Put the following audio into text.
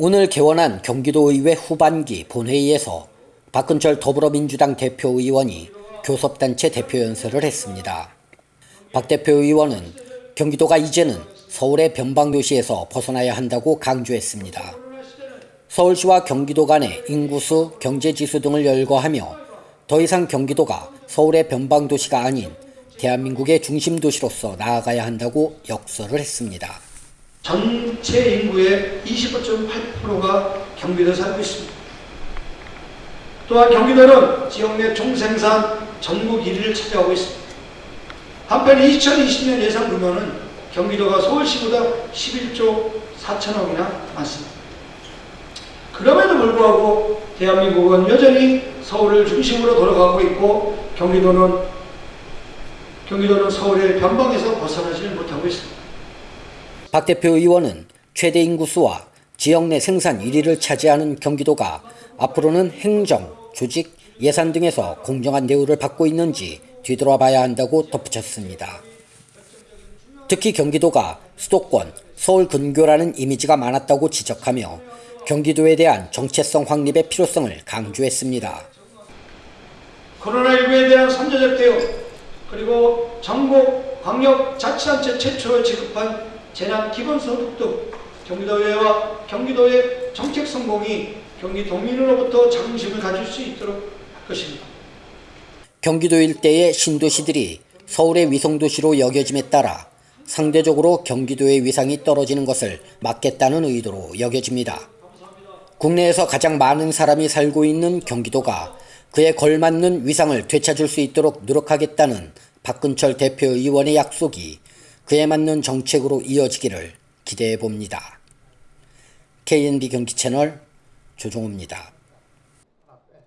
오늘 개원한 경기도의회 후반기 본회의에서 박근철 더불어민주당 대표의원이 교섭단체 대표 연설을 했습니다. 박 대표의원은 경기도가 이제는 서울의 변방도시에서 벗어나야 한다고 강조했습니다. 서울시와 경기도 간의 인구수, 경제지수 등을 열거하며 더 이상 경기도가 서울의 변방도시가 아닌 대한민국의 중심도시로서 나아가야 한다고 역설을 했습니다. 전체 인구의 25.8%가 경기도에 살고 있습니다. 또한 경기도는 지역 내 총생산 전국 1위를 차지하고 있습니다. 한편 2020년 예상 규모는 경기도가 서울시보다 11조 4천억이나 많습니다. 그럼에도 불구하고 대한민국은 여전히 서울을 중심으로 돌아가고 있고 경기도는 경기도는 서울의 변방에서 있습니다. 박 대표 의원은 최대 인구수와 지역 내 생산 1위를 차지하는 경기도가 앞으로는 행정, 조직, 예산 등에서 공정한 대우를 받고 있는지 뒤돌아봐야 한다고 덧붙였습니다. 특히 경기도가 수도권, 서울 근교라는 이미지가 많았다고 지적하며 경기도에 대한 정체성 확립의 필요성을 강조했습니다. 코로나19에 대한 선제적 대응 그리고 전국 광역자치단체 최초로 지급한 재난 기본소득 등 경기도의회와 경기도의 정책 성공이 경기도민으로부터 자긍심을 가질 수 있도록 할 것입니다. 경기도 일대의 신도시들이 서울의 위성도시로 여겨짐에 따라 상대적으로 경기도의 위상이 떨어지는 것을 막겠다는 의도로 여겨집니다. 국내에서 가장 많은 사람이 살고 있는 경기도가 그에 걸맞는 위상을 되찾을 수 있도록 노력하겠다는 박근철 대표의원의 약속이 그에 맞는 정책으로 이어지기를 기대해 봅니다. KNB 경기 채널 조종호입니다.